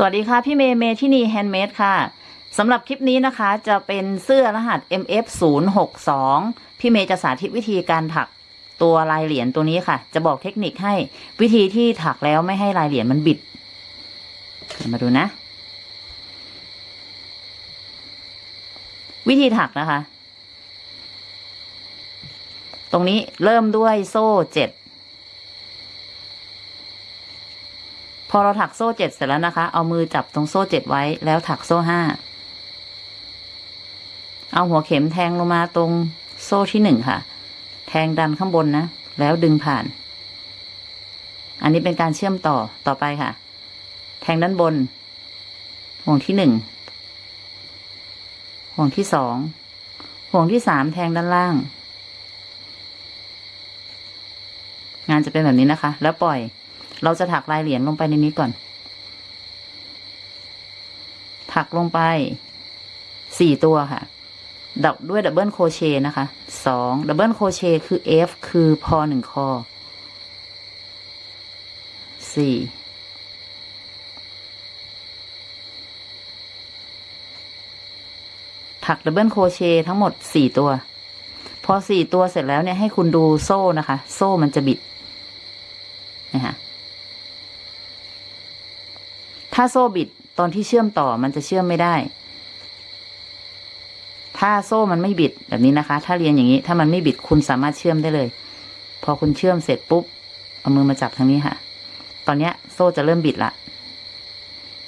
สวัสดีค่ะ พี่เมย์เมที่นี่แฮนด์เมดค่ะสำหรับคลิปนี้นะคะจะเป็นเสื้อรหัส MF 0 6 2 พี่เมย์จะสาธิตวิธีการถักตัวลายเหรียญตัวนี้ค่ะ จะบอกเทคนิคให้วิธีที่ถักแล้วไม่ให้ลายเหรียญมันบิด มาดูนะ วิธีถักนะคะ ตรงนี้เริ่มด้วยโซ่เจ็ด พอเราถักโซ่เจ็ดเสร็จแล้วนะคะ เอามือจับตรงโซ่เจ็ดไว้แล้วถักโซ่ห้า เอาหัวเข็มแทงลงมาตรงโซ่ที่หนึ่งค่ะ แทงดันข้างบนนะ แล้วดึงผ่าน อันนี้เป็นการเชื่อมต่อต่อไปค่ะ แทงด้านบน ห่วงที่หนึ่ง ห่วงที่สอง ห่วงที่สามแทงด้านล่าง งานจะเป็นแบบนี้นะคะ แล้วปล่อย เราจะถักลายเหรียญลงไปในนี้ก่อน ถักลงไปสี่ตัวค่ะดับด้วยดับเบิลโคเชนะคะสองดับเบิลโคเชคือ F คือพอหนึ่งคอสี่ถัก double crochet ทั้งหมดสี่ตัว พอสี่ตัวเสร็จแล้วเนี่ยให้คุณดูโซ่นะคะ โซ่มันจะบิดนะคะ ถ้าโซ่บิดตอนที่เชื่อมต่อมันจะเชื่อมไม่ได้ ถ้าโซ่มันไม่บิดแบบนี้นะคะ ถ้าเรียนอย่างนี้ ถ้ามันไม่บิดคุณสามารถเชื่อมได้เลย พอคุณเชื่อมเสร็จปุ๊บ เอามือมาจับทางนี้ค่ะ ตอนเนี้ย โซ่จะเริ่มบิดละ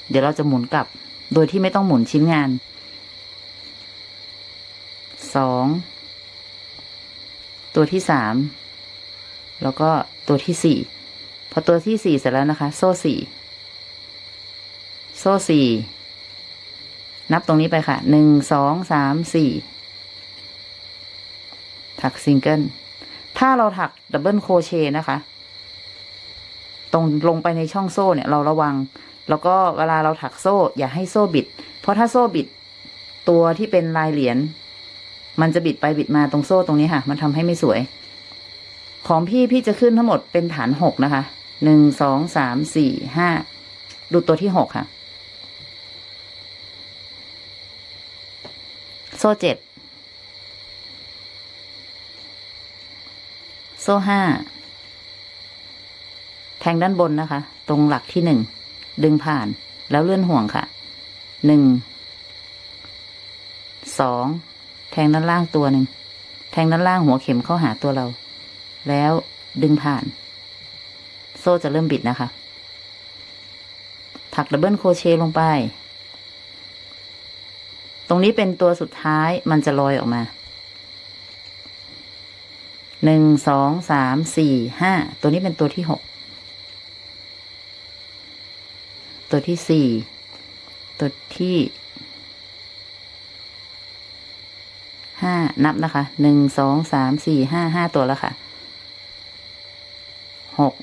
เดี๋ยวเราจะหมุนกลับ โดยที่ไม่ต้องหมุนชิ้นงาน สอง ตัวที่สาม แล้วก็ตัวที่สี่ พอตัวที่สี่เสร็จแล้วนะคะ โซ่สี่ โซ่สี่ นับตรงนี้ไปค่ะ หนึ่ง สอง สาม สี่ ถักซิงเกิล ถ้าเราถัก double crochet นะคะ ตรงลงไปในช่องโซ่เนี่ย เราระวัง แล้วก็เวลาเราถักโซ่ อย่าให้โซ่บิด เพราะถ้าโซ่บิด ตัวที่เป็นลายเหรียญ มันจะบิดไปบิดมาตรงโซ่ตรงนี้ค่ะ มันทำให้ไม่สวย ของพี่พี่จะขึ้นทั้งหมดเป็นฐานหกนะคะหนึ่งสองสามสี่ห้าดูตัวที่หกค่ะ โซ่เจ็ด โซ่ห้า แทงด้านบนนะคะ ตรงหลักที่หนึ่ง ดึงผ่าน แล้วเลื่อนห่วงค่ะ หนึ่ง สอง แทงด้านล่างตัวหนึ่ง แทงด้านล่างหัวเข็มเข้าหาตัวเรา แล้วดึงผ่าน โซ่จะเริ่มบิดนะคะ ถัก double crochet ลงไป ตรงนี้เป็นตัวสุดท้ายมันจะลอยออกมาหนึ่งสองสามสี่ห้าตัวนี้เป็นตัวที่หกตัวที่สี่ตัวที่ห้านับนะคะหนึ่งสองสามสี่ห้าห้าตัวแล้วค่ะหก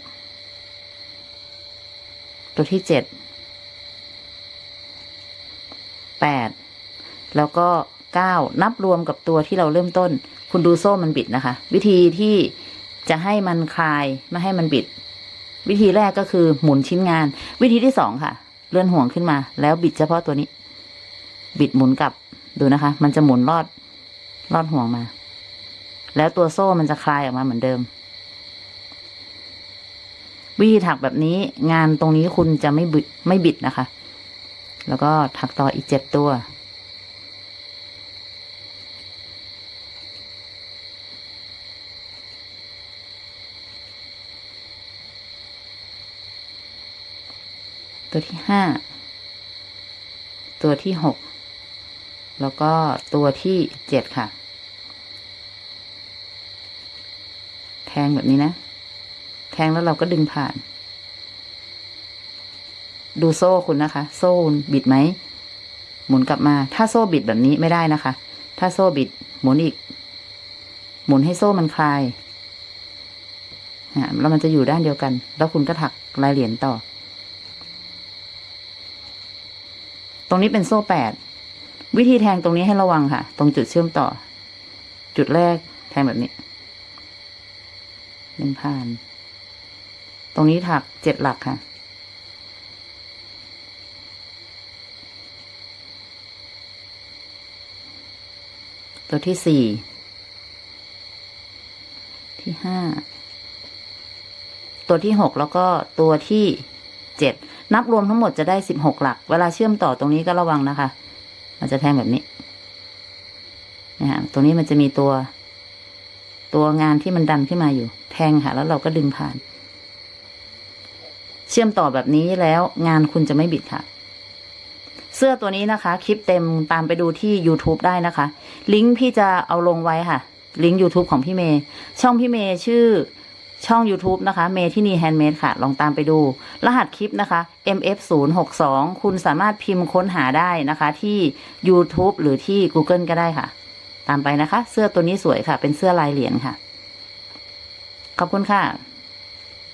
ตัวที่เจ็ดแปด แล้วก็เก้านับรวมกับตัวที่เราเริ่มต้น คุณดูโซ่มันบิดนะคะ วิธีที่จะให้มันคลายไม่ให้มันบิด วิธีแรกก็คือหมุนชิ้นงาน วิธีที่สองค่ะ เลื่อนห่วงขึ้นมา แล้วบิดเฉพาะตัวนี้ บิดหมุนกลับดูนะคะ มันจะหมุนรอดรอดห่วงมา แล้วตัวโซ่มันจะคลายออกมาเหมือนเดิม วิธีถักแบบนี้งานตรงนี้คุณจะไม่บิดไม่บิดนะคะ แล้วก็ถักต่ออีกเจ็ดตัว ตัวที่ห้าตัวที่หกแล้วก็ตัวที่เจ็ดค่ะ แทงแบบนี้นะ แทงแล้วเราก็ดึงผ่าน ดูโซ่คุณนะคะ โซ่บิดไหม หมุนกลับมา ถ้าโซ่บิดแบบนี้ไม่ได้นะคะ ถ้าโซ่บิดหมุนอีก หมุนให้โซ่มันคลายอะแล้วมันจะอยู่ด้านเดียวกัน แล้วคุณก็ถักลายเหรียญต่อ ตรงนี้เป็นโซ่แปดวิธีแทงตรงนี้ให้ระวังค่ะ ตรงจุดเชื่อมต่อ จุดแรกแทงแบบนี้หนึ่งพันตรงนี้ถักเจ็ดหลักค่ะ ตัวที่สี่ที่ห้าตัวที่หกแล้วก็ตัวที่เจ็ด นับรวมทั้งหมดจะได้สิบหกหลัก เวลาเชื่อมต่อตรงนี้ก็ระวังนะคะ มันจะแทงแบบนี้นะฮะตรงนี้มันจะมีตัว ตัวงานที่มันดันขึ้นมาอยู่ แทงค่ะ แล้วเราก็ดึงผ่าน เชื่อมต่อแบบนี้แล้วงานคุณจะไม่บิดค่ะ เสื้อตัวนี้นะคะ คลิปเต็มตามไปดูที่ YouTube ได้นะคะ ลิงก์พี่จะเอาลงไว้ค่ะ ลิงก์ YouTube ของพี่เมย์ช่องพี่เมย์ชื่อ ช่อง YouTube นะคะเมที่นี่แฮนด์เมดค่ะ ลองตามไปดู รหัสคลิปนะคะ mf 0 6 2 คุณสามารถพิมพ์ค้นหาได้นะคะที่ YouTube หรือที่ Google ก็ได้ค่ะ ตามไปนะคะ เสื้อตัวนี้สวยค่ะ เป็นเสื้อลายเหรียญค่ะ ขอบคุณค่ะ